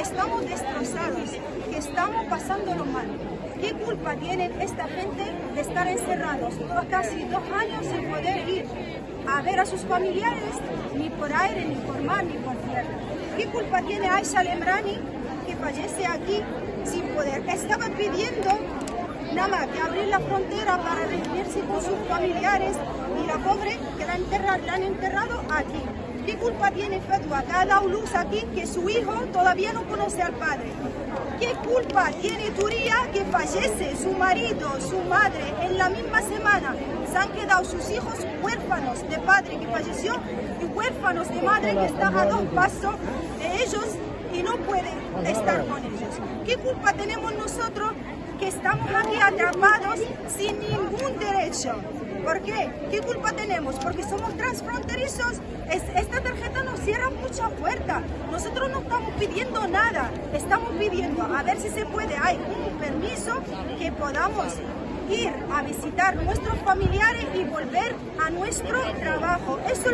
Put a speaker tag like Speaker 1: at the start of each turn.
Speaker 1: estamos destrozados, que estamos pasándolo mal. ¿Qué culpa tienen esta gente de estar encerrados casi dos años sin poder ir a ver a sus familiares, ni por aire, ni por mar, ni por tierra? ¿Qué culpa tiene Aisha Lemrani que fallece aquí sin poder? Estaba pidiendo nada más que abrir la frontera para reunirse con sus familiares y la pobre que la, la han enterrado aquí. ¿Qué culpa tiene Fedwa ha dado luz aquí que su hijo todavía no conoce al padre? ¿Qué culpa tiene Turía que fallece su marido, su madre en la misma semana? Se han quedado sus hijos huérfanos de padre que falleció y huérfanos de madre que está a dos pasos de ellos y no pueden estar con ellos. ¿Qué culpa tenemos nosotros que estamos aquí atrapados sin ningún derecho? ¿Por qué? ¿Qué culpa tenemos? Porque somos transfronterizos. esta tarjeta nos cierra mucha puerta. Nosotros no estamos pidiendo nada. Estamos pidiendo a ver si se puede. Hay un permiso que podamos ir a visitar nuestros familiares y volver a nuestro trabajo. Eso